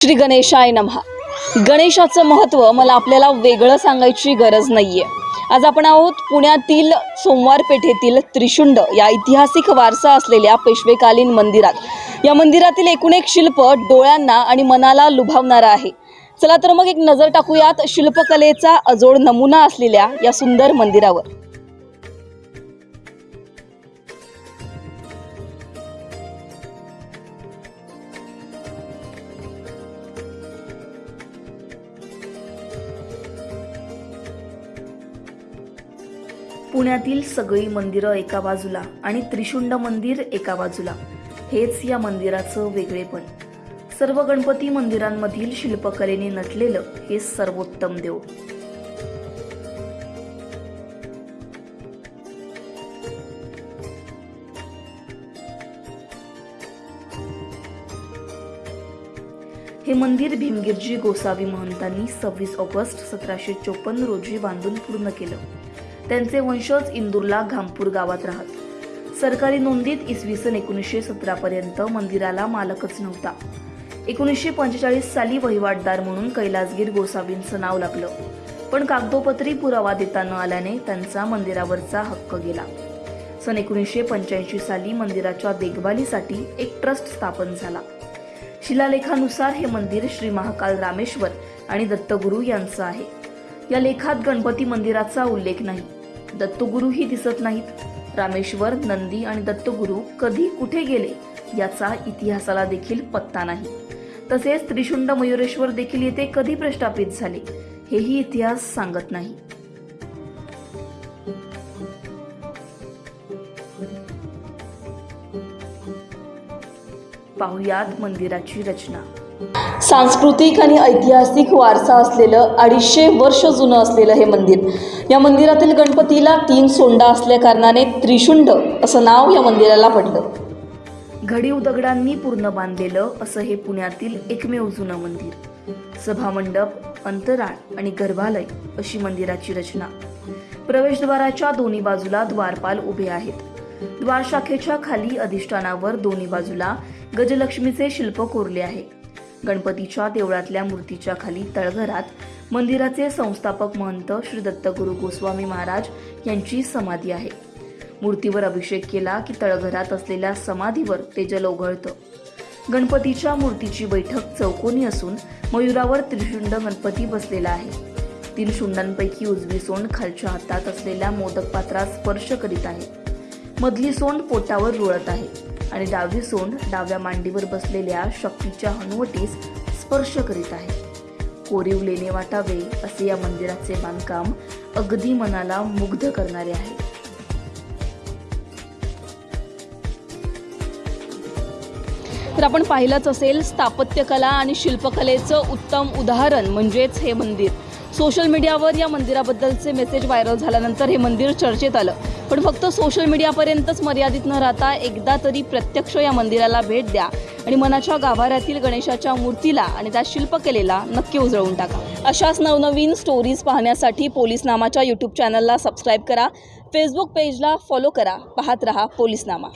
श्री गणेशाय नमहा गणेशाचं महत्त्व मला आपल्याला वेगळं सांगायची गरज नाही आहे आज आपण आहोत पुण्यातील सोमवार पेठेतील त्रिशुंड या ऐतिहासिक वारसा असलेल्या पेशवेकालीन मंदिरात. या मंदिरातील एकूण एक शिल्प डोळ्यांना आणि मनाला लुभावणारं आहे. चला तर मग एक नजर टाकूयात शिल्पकलेचा अजोड नमुना असलेल्या या सुंदर मंदिरावर. पुण्यातील सगळी मंदिरं एका बाजूला आणि त्रिशुंड मंदिर एका बाजूला. हेच या मंदिराचं वेगळेपण. सर्व गणपती मंदिरांमधील शिल्पकलेने नटलेलं हे सर्वोत्तम देव हे मंदिर भीमगिरजी गोसावी महंतांनी सव्वीस ऑगस्ट सतराशे चोपन्न रोजी बांधून पूर्ण केलं. त्यांचे वंशज इंदूरला घामपूर गावात राहत. सरकारी नोंदीत इसवी सन एकोणीसशे सतरापर्यंत मंदिराला मालकच नव्हता. एकोणीसशे पंचेचाळीस साली वहिवाटदार म्हणून कैलासगीर गोसावींचं नाव लागलं. पण कागदोपत्री पुरावा देता न आल्याने त्यांचा मंदिरावरचा हक्क गेला. सन एकोणीसशे पंच्याऐंशी साली मंदिराच्या देखभालीसाठी एक ट्रस्ट स्थापन झाला. शिलालेखानुसार हे मंदिर श्री महाकाल रामेश्वर आणि दत्तगुरू यांचं आहे. या लेखात गणपती मंदिराचा उल्लेख नाही. दत्तगुरूही दिसत नाहीत. रामेश्वर नंदी आणि दत्तगुरू कधी कुठे गेले याचा इतिहासाला देखील पत्ता नाही. तसेच त्रिशुंड मयुरेश्वर देखील येथे कधी प्रस्थापित झाले हेही इतिहास सांगत नाही. पाहुयात मंदिराची रचना. सांस्कृतिक आणि ऐतिहासिक वारसा असलेलं अडीचशे वर्ष जुनं असलेलं हे मंदिर. या मंदिरातील गणपतीला तीन सोंडा असल्या कारणाने त्रिशुंड असं नाव या मंदिराला पडलं. घडीव दगडांनी पूर्ण बांधलेलं असं हे पुण्यातील एकमेव जुनं मंदिर. सभामंडप अंतराळ आणि गर्भालय अशी मंदिराची रचना. प्रवेशद्वाराच्या दोन्ही बाजूला द्वारपाल उभे आहेत. द्वारशाखेच्या खाली अधिष्ठानावर दोन्ही बाजूला गजलक्ष्मीचे शिल्प कोरले आहे. गणपतीच्या देवळातल्या मूर्तीच्या खाली तळघरात मंदिराचे संस्थापक महंत श्री दत्तगुरू गोस्वामी महाराज यांची समाधी आहे. मूर्तीवर अभिषेक केला की तळघरात असलेल्या समाधीवर ते जल ओघळतं. गणपतीच्या मूर्तीची बैठक चौकोनी असून मयुरावर त्रिशुंड गणपती बसलेला आहे. तीन शुंडांपैकी उजवी सोंड खालच्या हातात असलेल्या मोदक पात्रात स्पर्श करीत आहे. मधली सोंड पोटावर रुळत आहे. आणि डावी सोंड डाव्या मांडीवर बसलेल्या शक्तीच्या हनुवटीस स्पर्श करीत आहे. कोरीव लेणे वाटावे असे या मंदिराचे बांधकाम अगदी मनाला मुग्ध करणारे आहे. तर आपण पाहिलंच असेल स्थापत्यकला आणि शिल्पकलेचं उत्तम उदाहरण म्हणजेच हे मंदिर. सोशल मीडियावर या मंदिराबद्दलचे मेसेज व्हायरल झाल्यानंतर हे मंदिर चर्चेत आलं. पण फक्त सोशल मीडियापर्यंतच मर्यादित न राहता एकदा तरी प्रत्यक्ष या मंदिराला भेट द्या आणि मनाच्या गाभाऱ्यातील गणेशाच्या मूर्तीला आणि त्या शिल्पकलेला नक्की उजळवून टाका. अशाच नवनवीन स्टोरीज पाहण्यासाठी पोलीस नामाच्या यूट्यूब चॅनलला सबस्क्राईब करा. फेसबुक पेजला फॉलो करा. पाहत रहा पोलीस नामा.